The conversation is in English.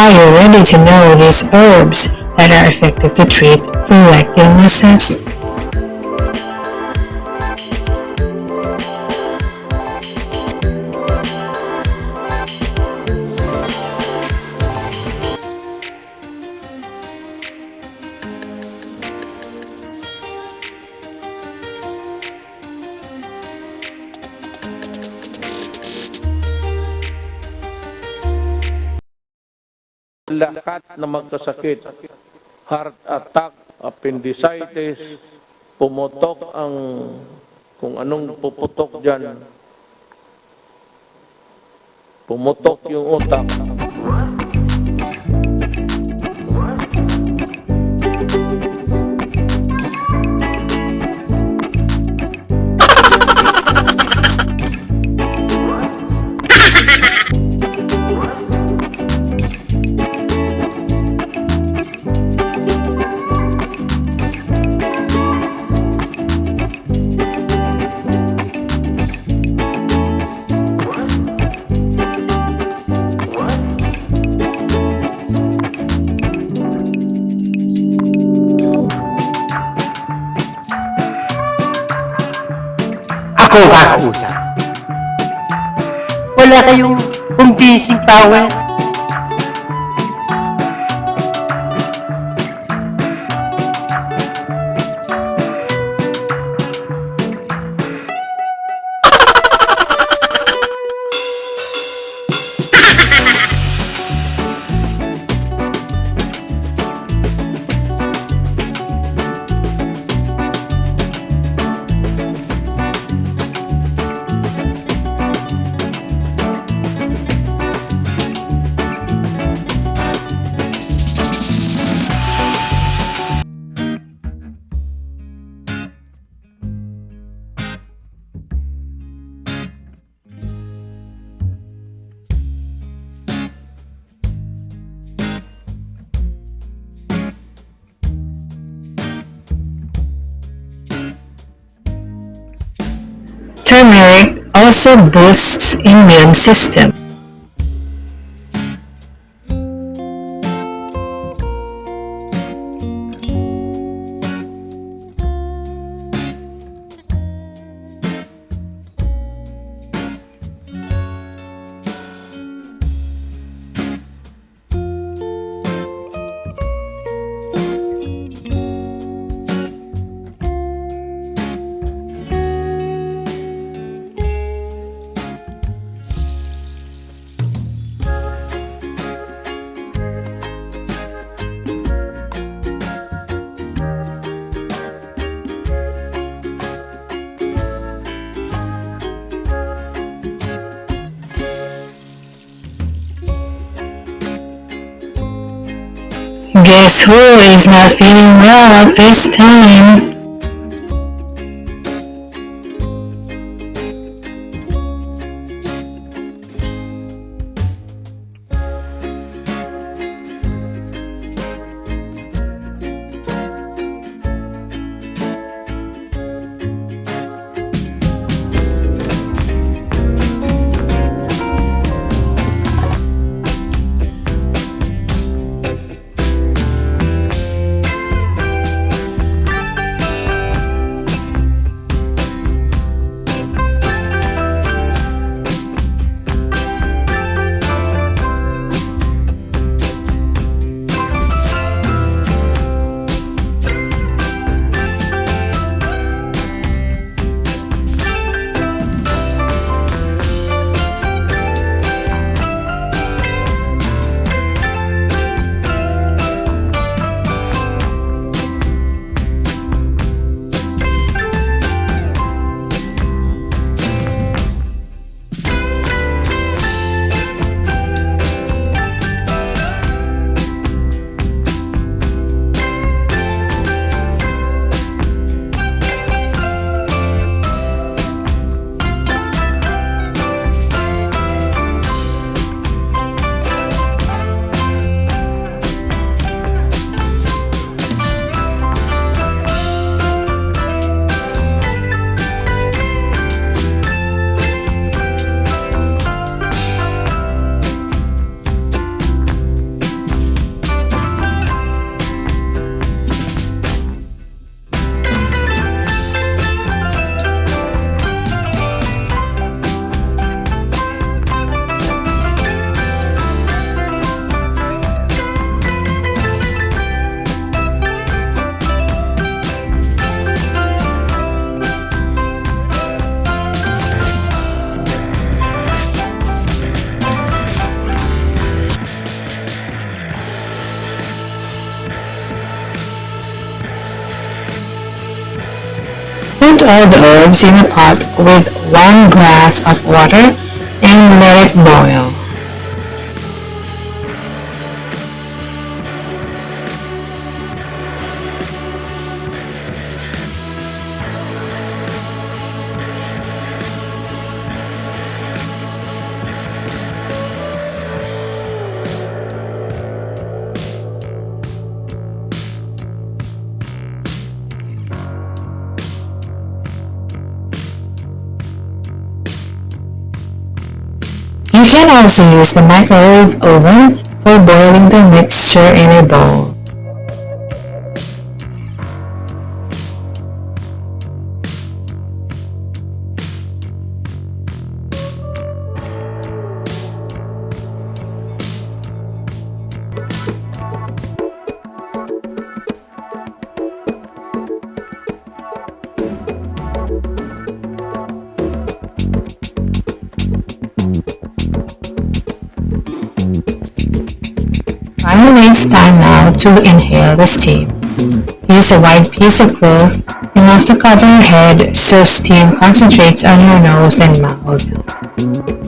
Are you ready to know these herbs that are effective to treat flu-like illnesses? Lahat na magkasakit, heart attack, appendicitis, pumutok ang kung anong puputok dyan, pumutok yung utak. Ako kakausap. Wala kayong convincing power. Turmeric also boosts immune system. Guess who is not feeling well at this time? All the herbs in a pot with one glass of water and let it boil. You can also use the microwave oven for boiling the mixture in a bowl. Finally, it's time now to inhale the steam. Use a wide piece of cloth enough to cover your head so steam concentrates on your nose and mouth.